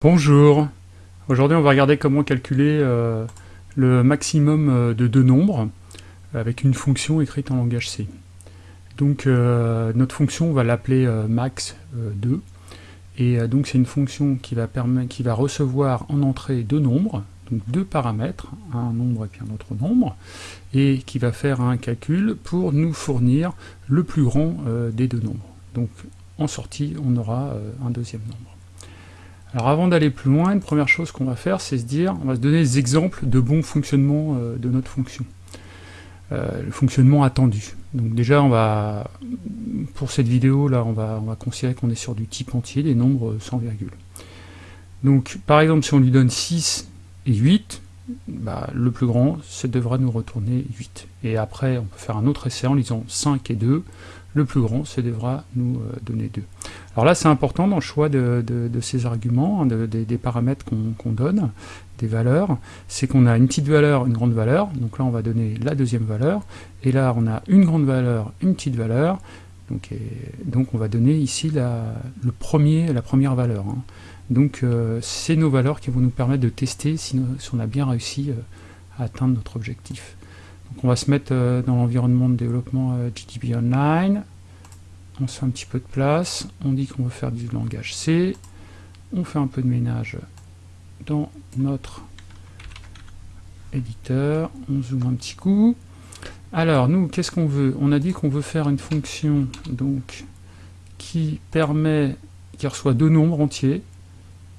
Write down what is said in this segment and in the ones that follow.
Bonjour, aujourd'hui on va regarder comment calculer euh, le maximum euh, de deux nombres avec une fonction écrite en langage C. Donc euh, notre fonction on va l'appeler max2 et donc c'est une fonction qui va recevoir en entrée deux nombres, donc deux paramètres, un nombre et puis un autre nombre, et qui va faire un calcul pour nous fournir le plus grand des deux nombres. Donc en sortie on aura un deuxième nombre. Alors avant d'aller plus loin, une première chose qu'on va faire, c'est se dire, on va se donner des exemples de bon fonctionnement euh, de notre fonction. Euh, le fonctionnement attendu. Donc déjà, on va, pour cette vidéo là, on va, on va considérer qu'on est sur du type entier, des nombres sans virgule. Donc par exemple, si on lui donne 6 et 8, bah, le plus grand, ça devra nous retourner 8. Et après, on peut faire un autre essai en lisant 5 et 2, le plus grand, ça devra nous euh, donner 2. Alors là, c'est important dans le choix de, ces arguments, hein, des paramètres qu'on donne, des valeurs, c'est qu'on a une petite valeur, une grande valeur, donc là on va donner la deuxième valeur, et là on a une grande valeur, une petite valeur, donc, donc on va donner ici la, première valeur. Hein. Donc euh, c'est nos valeurs qui vont nous permettre de tester si, on a bien réussi euh, à atteindre notre objectif on va se mettre euh, dans l'environnement de développement GDB Online. On se fait un petit peu de place. On dit qu'on veut faire du langage C. On fait un peu de ménage dans notre éditeur. On zoome un petit coup. Alors, nous, qu'est-ce qu'on veut? On a dit qu'on veut faire une fonction donc qui permet, qui reçoit deux nombres entiers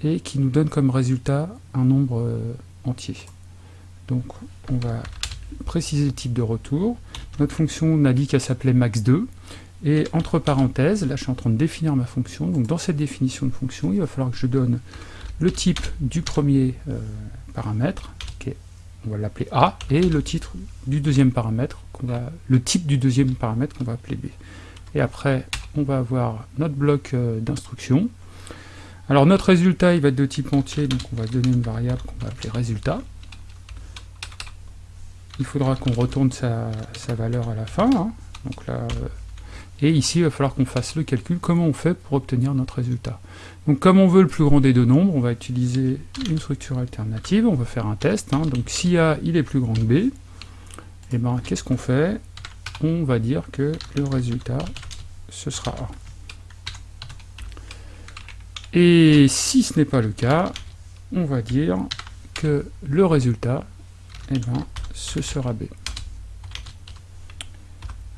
et qui nous donne comme résultat un nombre euh, entier. Donc, on va préciser le type de retour. Notre fonction, on a dit qu'elle s'appelait max2. Et entre parenthèses, là je suis en train de définir ma fonction, donc dans cette définition de fonction, il va falloir que je donne le type du premier euh, paramètre, on va l'appeler A, et le titre du deuxième paramètre, le type du deuxième paramètre qu'on va appeler B. Et après, on va avoir notre bloc euh, d'instruction. Alors notre résultat, il va être de type entier, donc on va donner une variable qu'on va appeler résultat il faudra qu'on retourne sa, valeur à la fin. Hein. Donc là, euh, et ici, il va falloir qu'on fasse le calcul, comment on fait pour obtenir notre résultat. Donc comme on veut le plus grand des deux nombres, on va utiliser une structure alternative, on va faire un test. Hein. Donc si A il est plus grand que B, et eh ben, qu'est-ce qu'on fait? On va dire que le résultat, ce sera A. Et si ce n'est pas le cas, on va dire que le résultat, eh ben, ce sera B.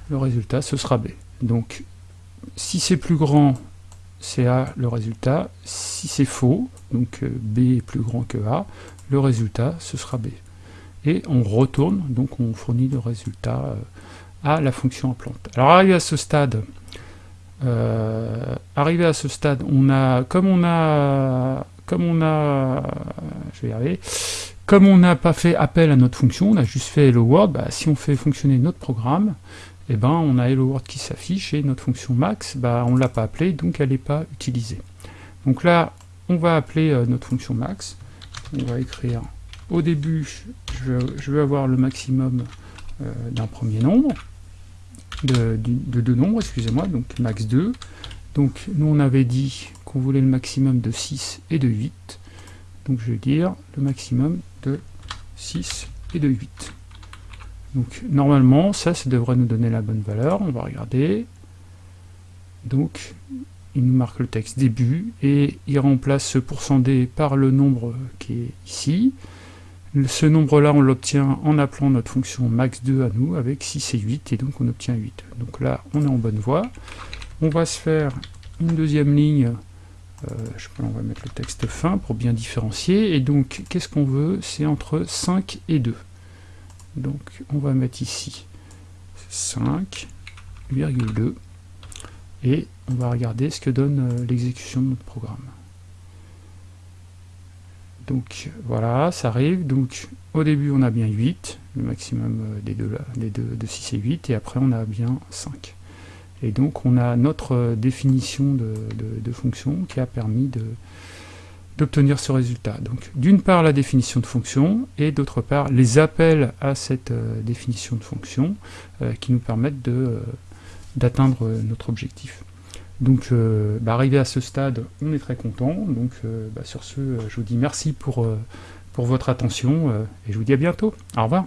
Le résultat, ce sera B. Donc, si c'est plus grand, c'est A le résultat. Si c'est faux, donc euh, B est plus grand que A, le résultat, ce sera B. Et on retourne, donc on fournit le résultat euh, à la fonction en plante. Alors, arrivé à ce stade, euh, arrivé à ce stade, on a, comme on a, comme on a, je vais y arriver, comme on n'a pas fait appel à notre fonction, on a juste fait hello world, bah, si on fait fonctionner notre programme, eh ben, on a hello world qui s'affiche et notre fonction max, bah, on ne l'a pas appelée, donc elle n'est pas utilisée. Donc là, on va appeler euh, notre fonction max. On va écrire, au début, je veux, avoir le maximum euh, d'un premier nombre, de, deux nombres, excusez-moi, donc max 2. Donc nous on avait dit qu'on voulait le maximum de 6 et de 8. Donc je vais dire le maximum de 6 et de 8. Donc normalement, ça, ça devrait nous donner la bonne valeur. On va regarder. Donc, il nous marque le texte début et il remplace ce %d par le nombre qui est ici. Ce nombre-là, on l'obtient en appelant notre fonction max2 à nous avec 6 et 8, et donc on obtient 8. Donc là, on est en bonne voie. On va se faire une deuxième ligne euh, je on va mettre le texte fin pour bien différencier. Et donc, qu'est-ce qu'on veut? C'est entre 5 et 2. Donc, on va mettre ici 5,2. Et on va regarder ce que donne euh, l'exécution de notre programme. Donc voilà, ça arrive. Donc au début on a bien 8, le maximum euh, des deux, des deux de 6 et 8, et après on a bien 5. Et donc on a notre euh, définition de, fonction qui a permis d'obtenir ce résultat. Donc d'une part la définition de fonction et d'autre part les appels à cette euh, définition de fonction euh, qui nous permettent d'atteindre notre objectif. Donc, bah, arrivé à ce stade, on est très content. Donc, bah, sur ce, je vous dis merci pour, pour votre attention et je vous dis à bientôt. Au revoir.